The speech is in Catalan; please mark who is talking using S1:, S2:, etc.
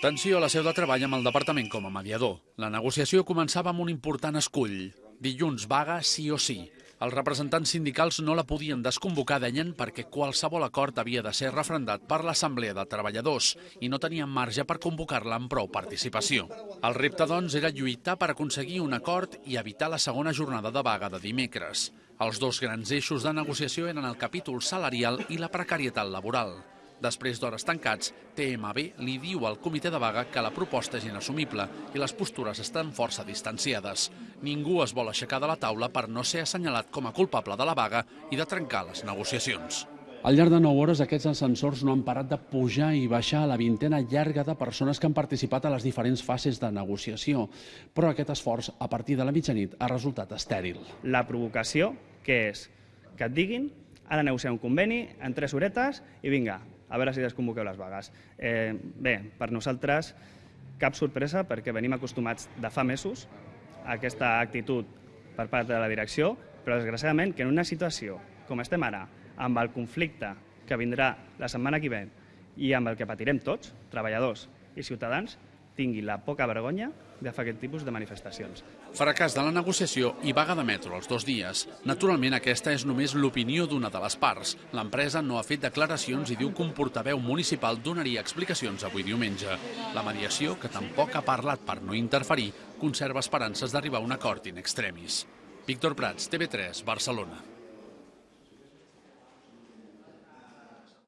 S1: Tensió a la seu de treball amb el departament com a mediador. La negociació començava amb un important escull. Dilluns vaga sí o sí. Els representants sindicals no la podien desconvocar, deien, perquè qualsevol acord havia de ser refrendat per l'Assemblea de Treballadors i no tenien marge per convocar-la amb prou participació. El repte, doncs, era lluitar per aconseguir un acord i evitar la segona jornada de vaga de dimecres. Els dos grans eixos de negociació eren el capítol salarial i la precarietat laboral. Després d'hores tancats, TMB li diu al comitè de vaga que la proposta és inassumible i les postures estan força distanciades. Ningú es vol aixecar de la taula per no ser assenyalat com a culpable de la vaga i de trencar les negociacions.
S2: Al llarg de 9 hores, aquests ascensors no han parat de pujar i baixar a la vintena llarga de persones que han participat a les diferents fases de negociació. Però aquest esforç, a partir de la mitjanit, ha resultat estèril.
S3: La provocació, que és que et diguin ara negociar un conveni en tres horetes i vinga, a veure si desconvoqueu les vagues. Eh, bé, per nosaltres cap sorpresa perquè venim acostumats de fa mesos a aquesta actitud per part de la direcció, però desgraciadament que en una situació com estem ara, amb el conflicte que vindrà la setmana que ve i amb el que patirem tots, treballadors i ciutadans, tingui la poca vergonya de fer aquest tipus de manifestacions.
S1: Fracàs de la negociació i vaga de metro els dos dies. Naturalment, aquesta és només l'opinió d'una de les parts. L'empresa no ha fet declaracions i diu que un portaveu municipal donaria explicacions avui diumenge. La mediació, que tampoc ha parlat per no interferir, conserva esperances d'arribar a un acord in extremis. Víctor Prats, TV3, Barcelona.